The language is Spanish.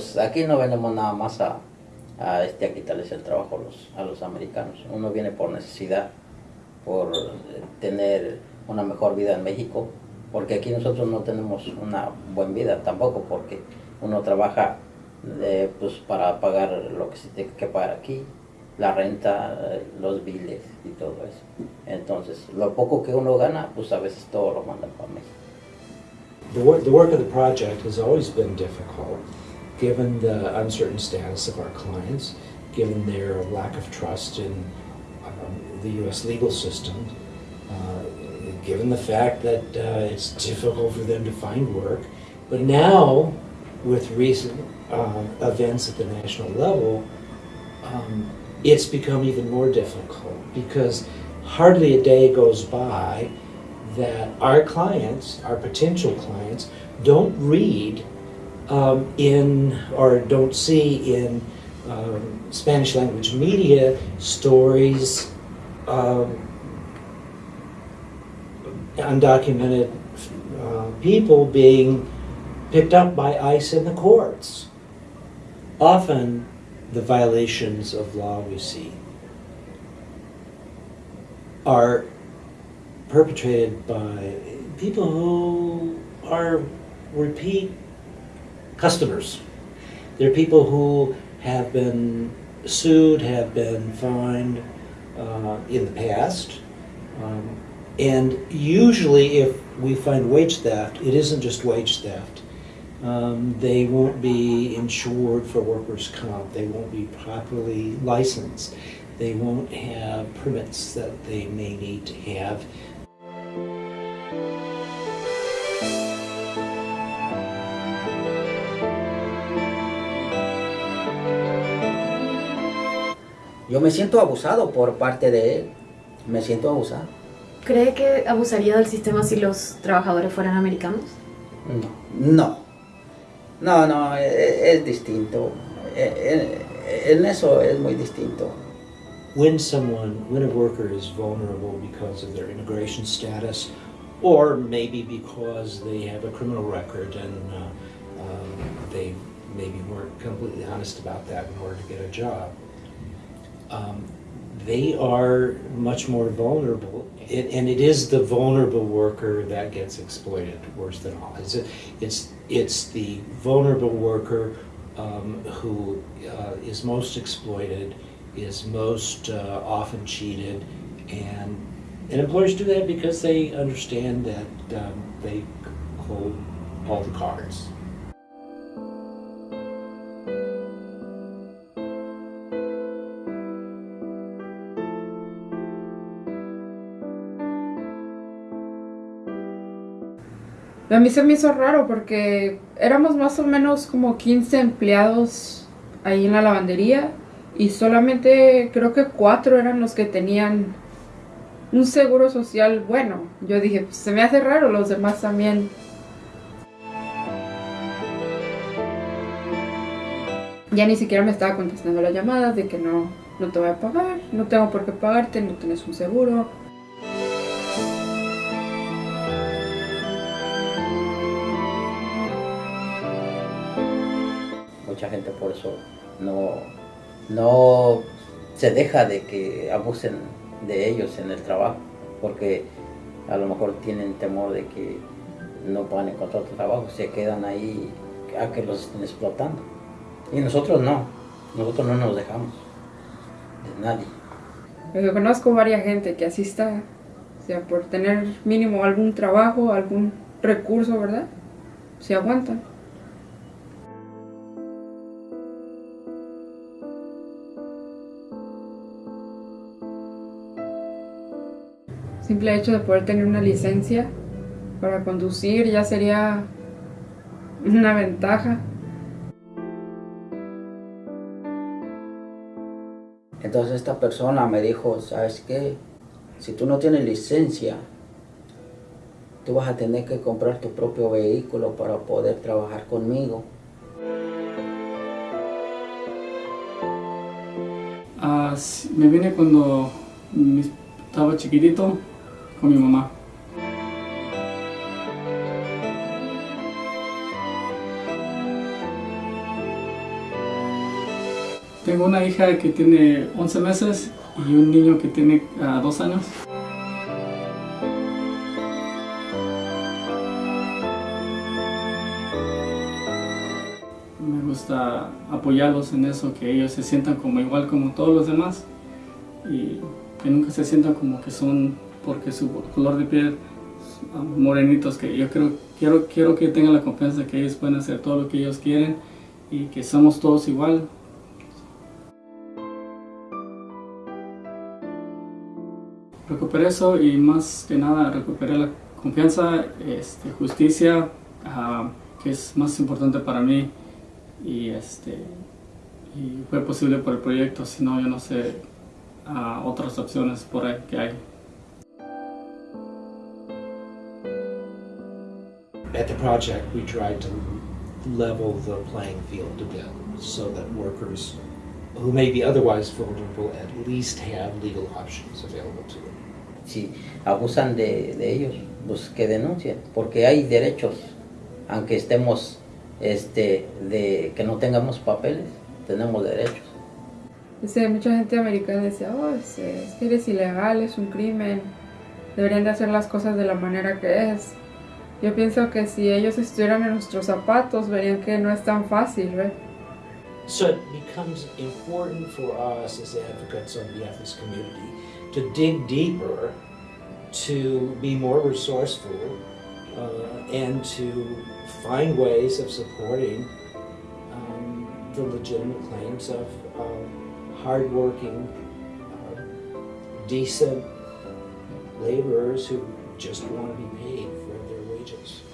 pues aquí no venimos nada más a, a, este, a quitarles el trabajo a los, a los americanos. Uno viene por necesidad, por tener una mejor vida en México, porque aquí nosotros no tenemos una buena vida tampoco, porque uno trabaja eh, pues para pagar lo que se tiene que pagar aquí, la renta, los biles y todo eso. Entonces, lo poco que uno gana, pues a veces todo lo mandan para México. The work, the work of the project has always been difficult, given the uncertain status of our clients, given their lack of trust in um, the U.S. legal system, uh, given the fact that uh, it's difficult for them to find work. But now, with recent uh, events at the national level, um, it's become even more difficult because hardly a day goes by that our clients, our potential clients, don't read um, in or don't see in um, Spanish language media stories, um, undocumented uh, people being picked up by ICE in the courts. Often, the violations of law we see are perpetrated by people who are repeat customers. They're people who have been sued, have been fined uh, in the past. Um, and usually if we find wage theft, it isn't just wage theft. Um, they won't be insured for workers' comp. They won't be properly licensed. They won't have permits that they may need to have. Yo me siento abusado por parte de él. Me siento abusado. ¿Cree que abusaría del sistema si los trabajadores fueran americanos? No. No. No, no, es, es distinto. En eso es muy distinto. When someone, when a worker is vulnerable because of their immigration status, or maybe because they have a criminal record and uh, um, they maybe weren't completely honest about that in order to get a job, um, they are much more vulnerable. It, and it is the vulnerable worker that gets exploited worse than all. It's, it's, it's the vulnerable worker um, who uh, is most exploited, is most uh, often cheated, and, and employers do that because they understand that um, they hold all the cards. A mí se me hizo raro porque éramos más o menos como 15 empleados ahí en la lavandería y solamente creo que cuatro eran los que tenían un seguro social bueno. Yo dije, pues, se me hace raro, los demás también. Ya ni siquiera me estaba contestando las llamadas de que no, no te voy a pagar, no tengo por qué pagarte, no tienes un seguro. No, no se deja de que abusen de ellos en el trabajo, porque a lo mejor tienen temor de que no puedan encontrar otro trabajo, se quedan ahí a que los estén explotando. Y nosotros no, nosotros no nos dejamos de nadie. Yo conozco varias gente que así está, o sea, por tener mínimo algún trabajo, algún recurso, ¿verdad? Se aguantan. Simple hecho de poder tener una licencia para conducir ya sería una ventaja. Entonces esta persona me dijo, ¿sabes qué? Si tú no tienes licencia, tú vas a tener que comprar tu propio vehículo para poder trabajar conmigo. Ah, me vine cuando estaba chiquitito con mi mamá. Tengo una hija que tiene 11 meses y un niño que tiene 2 años. Me gusta apoyarlos en eso, que ellos se sientan como igual como todos los demás y que nunca se sientan como que son porque su color de piel morenitos que yo creo quiero quiero que tengan la confianza de que ellos pueden hacer todo lo que ellos quieren y que somos todos igual. Recuperé eso y más que nada recuperé la confianza este, justicia uh, que es más importante para mí y este fue posible por el proyecto si no yo no sé uh, otras opciones por ahí que hay At the project, we tried to level the playing field a bit so that workers who may be otherwise vulnerable at least have legal options available to them. Si abusan de, de ellos, pues que denuncien, porque hay derechos, aunque estemos, este, de que no tengamos papeles, tenemos derechos. Dice, mucha gente americana dice, oh, es, es que eres ilegal, es un crimen, deberían de hacer las cosas de la manera que es. Yo pienso que si ellos estuvieran en nuestros zapatos, verían que no es tan fácil, ¿ve? So it becomes important for us as advocates on behalf of community to dig deeper, to be more resourceful, uh, and to find ways of supporting um, the legitimate claims of uh, hardworking, uh, decent laborers who just want to be paid allegiance.